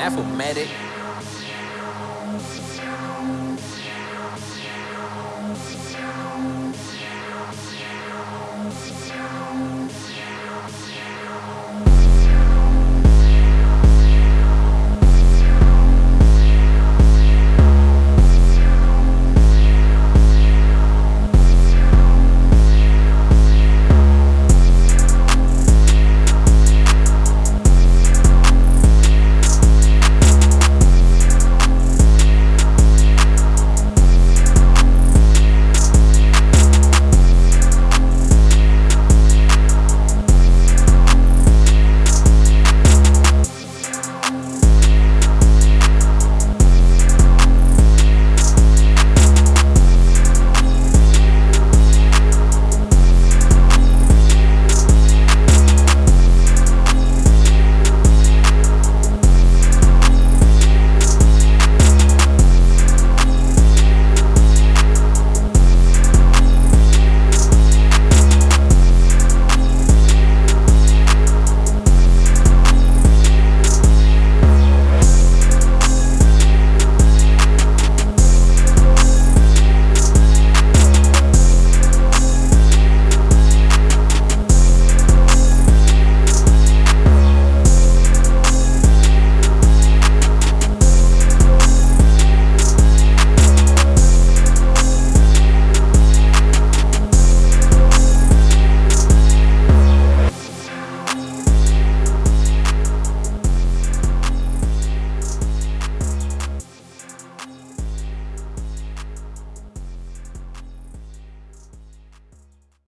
That's.